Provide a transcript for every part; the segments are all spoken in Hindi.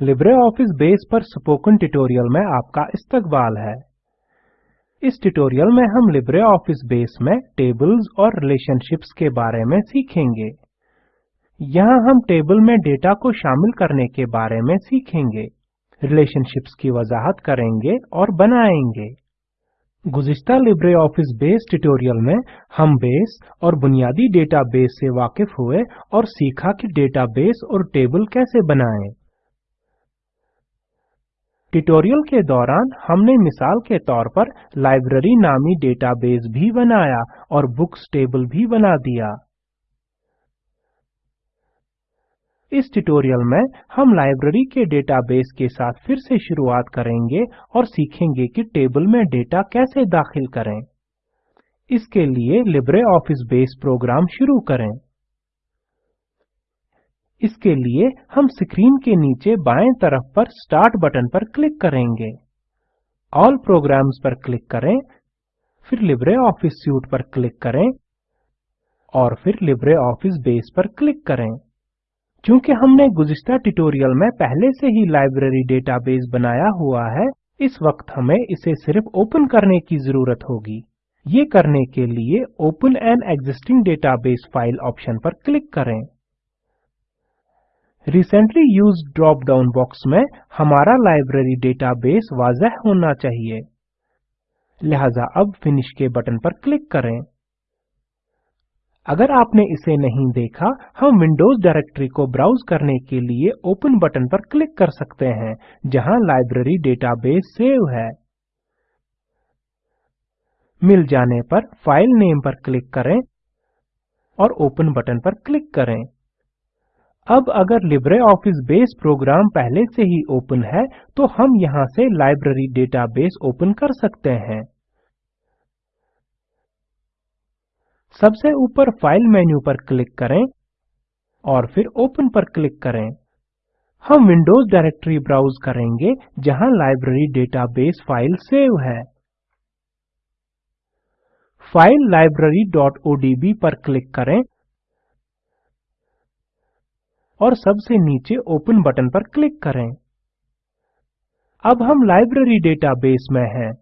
LibreOffice बेस पर स्पोकन ट्यूटोरियल में आपका इस्तकबाल है। इस ट्यूटोरियल में हम LibreOffice बेस में टेबल्स और रिलेशनशिप्स के बारे में सीखेंगे। यहाँ हम टेबल में डेटा को शामिल करने के बारे में सीखेंगे। रिलेशनशिप्स की वजाहत करेंगे और बनाएँगे। गुज़िश्ता LibreOffice बेस ट्यूटोरियल में हम बेस और बुनियादी डेटाबेस से वाकिफ हुए और सीखा कि डेटाबेस और टेबल कैसे बनाएँ। ट्यूटोरियल के दौरान हमने मिसाल के तौर पर लाइब्रेरी नामी डेटाबेस भी बनाया और बुक्स टेबल भी बना दिया। इस ट्यूटोरियल में हम लाइब्रेरी के डेटाबेस के साथ फिर से शुरुआत करेंगे और सीखेंगे कि टेबल में डेटा कैसे दाखिल करें। इसके लिए लिब्रे ऑफ़िस बेस प्रोग्राम शुरू करें। इसके लिए हम स्क्रीन के नीचे बाएँ तरफ़ पर स्टार्ट बटन पर क्लिक करेंगे। ऑल प्रोग्राम्स पर क्लिक करें, फिर लिब्रे ऑफ़िस सूट पर क्लिक करें और फिर लिब्रे ऑफ़िस बेस पर क्लिक करें। चूँकि हमने गुज़िश्ता ट्यूटोरियल में पहले से ही लाइब्रेरी डेटाबेस बनाया हुआ है, इस वक्त हमें इसे सिर्फ़ ओपन करने की ज़रूरत होगी। ये करने के लिए open an existing database file option पर क्लिक करें। Recently used drop down box में हमारा लाइब्रेरी डेटाबेस वाजह होना चाहिए। लिहाजा अब फिनिश के बटन पर क्लिक करें। अगर आपने इसे नहीं देखा, हम विंडोज़ डायरेक्टरी को ब्राउज करने के लिए ओपन बटन पर क्लिक कर सकते हैं, जहाँ लाइब्रेरी डेटाबेस सेव है। मिल जाने पर फ़ाइल नेम पर क्लिक करें और ओपन बटन पर क्लिक करें। अब अगर LibreOffice बेस प्रोग्राम पहले से ही ओपन है तो हम यहाँ से लाइब्रेरी डेटाबेस ओपन कर सकते हैं। सबसे ऊपर फ़ाइल मेन्यू पर क्लिक करें और फिर ओपन पर क्लिक करें। हम विंडोज़ डायरेक्टरी ब्राउज करेंगे, जहाँ लाइब्रेरी डेटाबेस फ़ाइल सेव है। फ़ाइल library.odb पर क्लिक करें और सबसे नीचे ओपन बटन पर क्लिक करें। अब हम लाइब्रेरी डेटाबेस में हैं।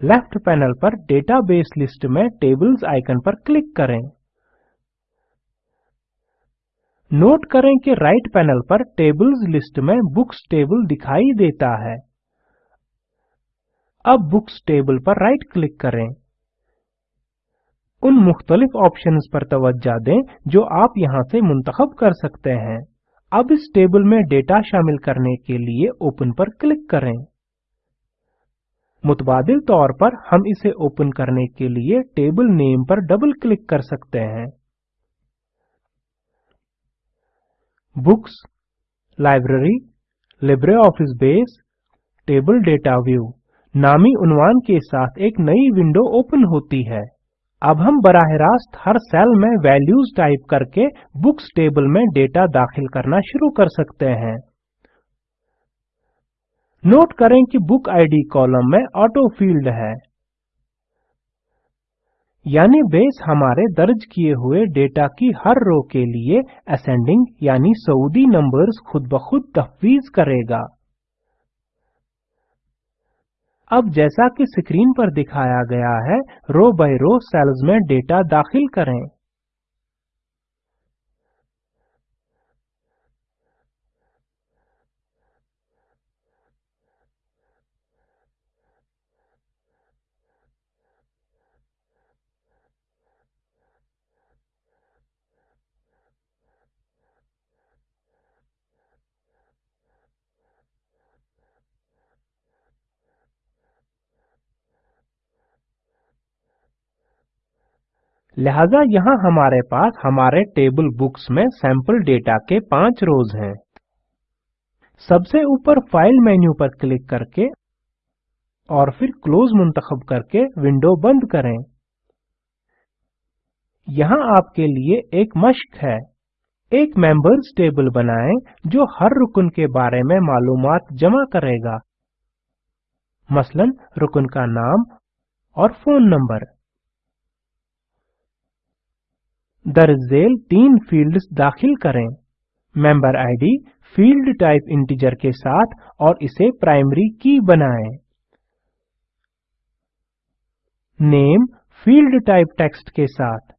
लेफ़्ट पैनल पर डेटाबेस लिस्ट में टेबल्स आइकन पर क्लिक करें। नोट करें कि राइट पैनल पर टेबल्स लिस्ट में बुक्स टेबल दिखाई देता है। अब बुक्स टेबल पर राइट क्लिक करें। उन मुख्तलिफ़ ऑप्शंस पर तवज्जा दें जो आप यहाँ से मुंतखब कर सकते हैं। अब इस टेबल में डेटा शामिल करने के लिए ओपन पर क्लिक करें। मुतबादिल तौर पर हम इसे ओपन करने के लिए टेबल नेम पर डबल क्लिक कर सकते हैं। Books library LibreOffice base table data view नामी उन्वान के साथ एक नई विंडो ओपन होती है। अब हम बराह रास्त हर सेल में वैल्यूज़ टाइप करके बुक्स टेबल में डेटा दाखिल करना शुरू कर सकते हैं। नोट करें कि बुक आईडी कॉलम में ऑटो फ़ील्ड है। यानी बेस हमारे दर्ज किए हुए डेटा की हर रो के लिए असेंडिंग यानी सऊदी नंबर्स खुद ब खुद तफवीज करेगा। अब जैसा कि स्क्रीन पर दिखाया गया है रो बाय रो सेल्स में डेटा दाखिल करें। लिहाजा यहाँ हमारे पास हमारे टेबल बुक्स में सैंपल डेटा के पाँच रोज हैं। सबसे ऊपर फ़ाइल मेन्यू पर क्लिक करके और फिर क्लोज मुंतखब करके विंडो बंद करें। यहाँ आपके लिए एक मश्क है। एक मेंबर्स टेबल बनाएँ जो हर रुकन के बारे में मालूमात जमा करेगा। मसलन रुकन का नाम और फ़ोन नंबर दरजेल तीन फील्ड्स दाखिल करें। Member ID field type integer के साथ और इसे प्राइमरी की बनाएँ। नेम फ़ील्ड टाइप टेक्स्ट के साथ।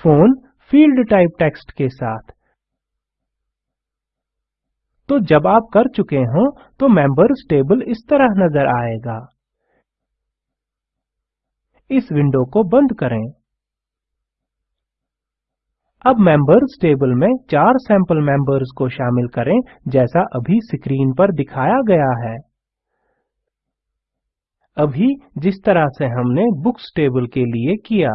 फ़ोन फ़ील्ड टाइप टेक्स्ट के साथ। तो जब आप कर चुके हो तो मेंबर्स टेबल इस तरह नज़र आएगा। इस विंडो को बंद करें। अब मेंबर्स टेबल में चार सैंपल मेंबर्स को शामिल करें, जैसा अभी स्क्रीन पर दिखाया गया है। अभी जिस तरह से हमने बुक्स टेबल के लिए किया।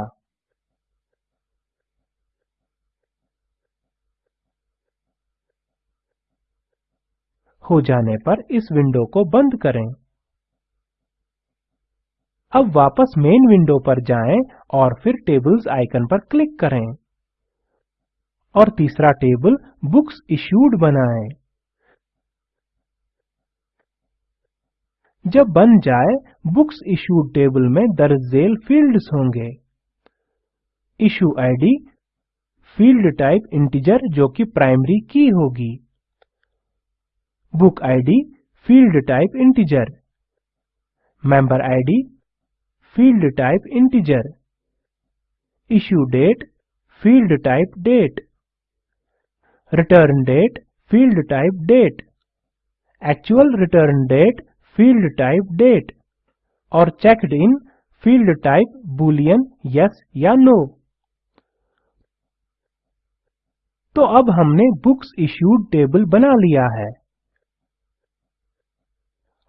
हो जाने पर इस विंडो को बंद करें। अब वापस मेन विंडो पर जाएँ और फिर टेबल्स आइकन पर क्लिक करें। और तीसरा टेबल बुक्स इश्यूड बनाएँ। जब बन जाए बुक्स इश्यूड टेबल में दर्ज झेल फील्ड्स होंगे। Issue ID field type integer जो कि प्राइमरी की होगी। Book id field type integer member id field type integer issue date field type date return date field type date actual return date field type date और checked in field type boolean yes या no तो अब हमने बुक्स इश्यूड टेबल बना लिया है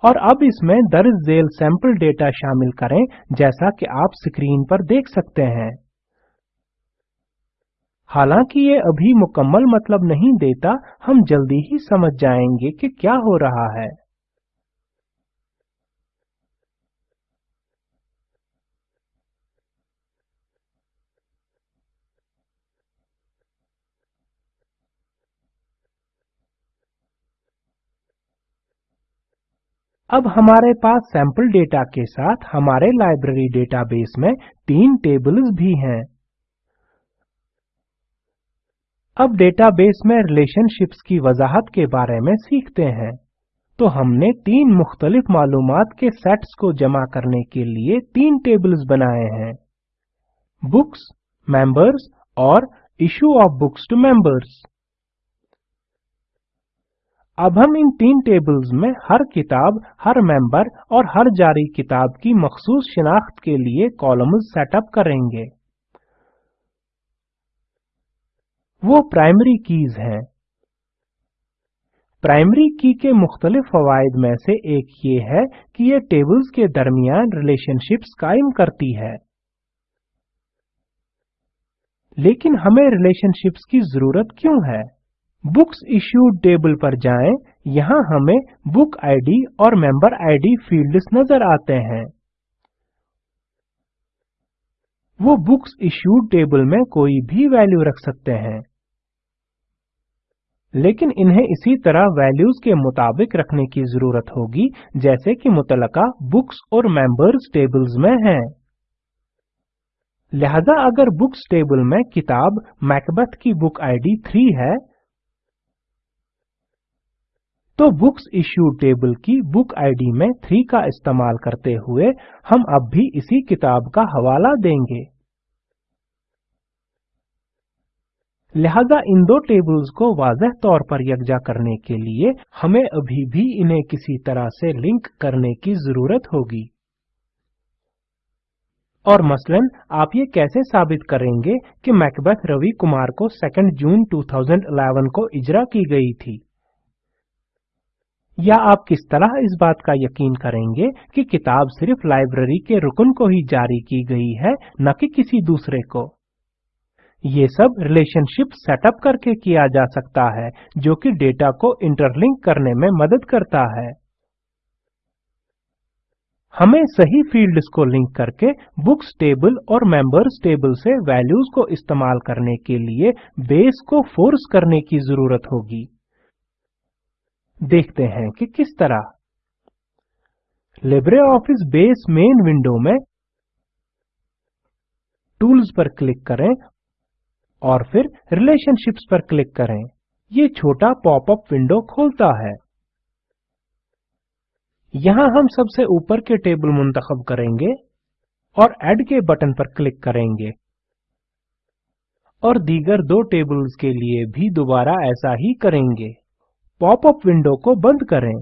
और अब इसमें दर्ज झेल सैंपल डेटा शामिल करें जैसा कि आप स्क्रीन पर देख सकते हैं हालाँकि ये अभी मुकम्मल मतलब नहीं देता, हम जल्दी ही समझ जाएँगे कि क्या हो रहा है। अब हमारे पास सैंपल डेटा के साथ हमारे लाइब्रेरी डेटाबेस में तीन टेबल्स भी हैं। अब डेटाबेस में रिलेशनशिप्स की वजाहत के बारे में सीखते हैं। तो हमने तीन मुख्तलिफ़ मालूम के सेट्स को जमा करने के लिए तीन टेबल्स बनाए हैं। बुक्स मेंबर्स और issue of books to members अब हम इन तीन टेबल्स में हर किताब, हर मेंबर और हर जारी किताब की मखसूस शिनाख्त के लिए कॉलम्स सेटअप करेंगे। वो प्राइमरी कीज हैं। प्राइमरी की के मुख्तलिफ़ फवायद में से एक ये है कि ये टेबल्स के दरमियान रिलेशनशिप्स कायम करती है। लेकिन हमें रिलेशनशिप्स की ज़रूरत क्यों है? बुक्स इश्यूड टेबल पर जाएँ, यहाँ हमें बुक आईडी और मेंबर आईडी फील्ड्स नज़र आते हैं। वो बुक्स इश्यूड टेबल में कोई भी वैल्यू रख सकते हैं। लेकिन इन्हें इसी तरह वैल्यूज़ के मुताबिक रखने की ज़रूरत होगी, जैसे कि मुतलका बुक्स और मेंबर्स टेबल्स में हैं। लिहाजा अगर बुक्स टेबल में किताब मैकबथ की बुक आईडी 3 है तो बुक्स इश्यू टेबल की बुक आईडी में 3 का इस्तेमाल करते हुए हम अब भी इसी किताब का हवाला देंगे। लिहाजा इन दो टेबल्स को वाजह तौर पर यकजा करने के लिए हमें अभी भी इन्हें किसी तरह से लिंक करने की ज़रूरत होगी। और मसलन, आप ये कैसे साबित करेंगे कि मैकबेथ रवि कुमार को 2 जून 2011 को इजरा की गई थी? या आप किस तरह इस बात का यकीन करेंगे कि किताब सिर्फ़ लाइब्रेरी के रुकन को ही जारी की गई है, न कि किसी दूसरे को? ये सब रिलेशनशिप सेटअप करके किया जा सकता है, जो कि डेटा को इंटरलिंक करने में मदद करता है। हमें सही फील्ड्स को लिंक करके बुक्स टेबल और मेंबर्स टेबल से वैल्यूज़ को इस्तेमाल करने के लिए बेस को फोर्स करने की ज़रूरत होगी। देखते हैं कि किस तरह। LibreOffice base main window में टूल्स पर क्लिक करें और फिर रिलेशनशिप्स पर क्लिक करें। ये छोटा पॉपअप विंडो खोलता है। यहाँ हम सबसे ऊपर के टेबल मुंतखब करेंगे और ऐड के बटन पर क्लिक करेंगे। और दीगर दो टेबल्स के लिए भी दोबारा ऐसा ही करेंगे। पॉपअप विंडो को बंद करें।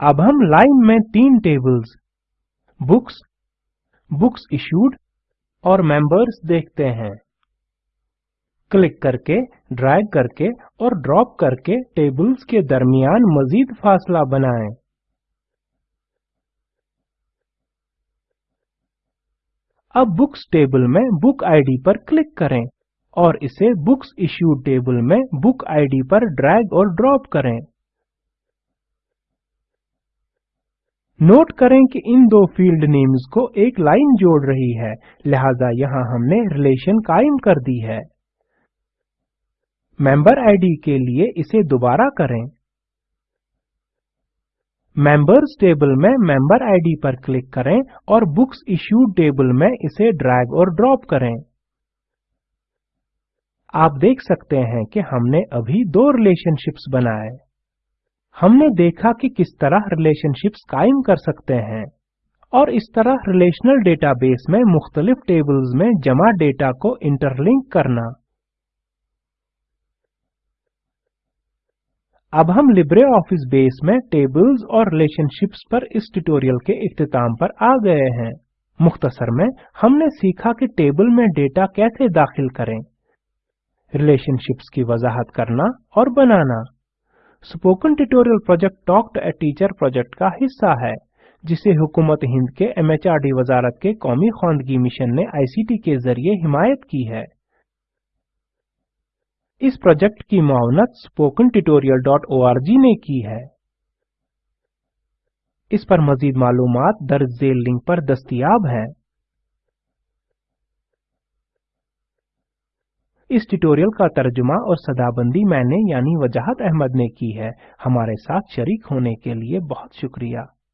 अब हम लाइन में तीन टेबल्स बुक्स बुक्स इश्यूड और मेंबर्स देखते हैं। क्लिक करके ड्रैग करके और ड्रॉप करके टेबल्स के दरमियान मजीद फासला बनाएँ। अब बुक्स टेबल में बुक आईडी पर क्लिक करें। और इसे बुक्स इश्यूड टेबल में बुक आईडी पर ड्रैग और ड्रॉप करें। नोट करें कि इन दो फ़ील्ड नेम्स को एक लाइन जोड़ रही है, लिहाजा यहाँ हमने रिलेशन कायम कर दी है। मेंबर आईडी के लिए इसे दोबारा करें। मेंबर्स टेबल में मेंबर आईडी पर क्लिक करें और बुक्स इश्यूड टेबल में इसे ड्रैग और ड्रॉप करें। आप देख सकते हैं कि हमने अभी दो रिलेशनशिप्स बनाए। हमने देखा कि किस तरह रिलेशनशिप्स कायम कर सकते हैं और इस तरह रिलेशनल डेटाबेस में मुख्तलिफ़ टेबल्स में जमा डेटा को इंटरलिंक करना। अब हम लिब्रे ऑफ़िस बेस में टेबल्स और रिलेशनशिप्स पर इस ट्यूटोरियल के इख्तिताम पर आ गए हैं। मुख्तसर में हमने सीखा कि टेबल में डेटा कैसे दाखिल करें। रिलेशनशिप्स की वजाहत करना और बनाना। Spoken tutorial project talk to a teacher project का हिस्सा है, जिसे हुकूमत हिंद के एमएचआरडी वजारत के कौमी खानगी मिशन ने आईसीटी के ज़रिए हिमायत की है। इस प्रोजेक्ट की मावनत स्पोकन tutorial.org ने की है। इस पर मजीद मालूम दर्ज झेल लिंक पर दस्तियाब है। इस ट्यूटोरियल का तर्जुमा और सदाबंदी मैंने यानी वजाहत अहमद ने की है। हमारे साथ शरीक होने के लिए बहुत शुक्रिया।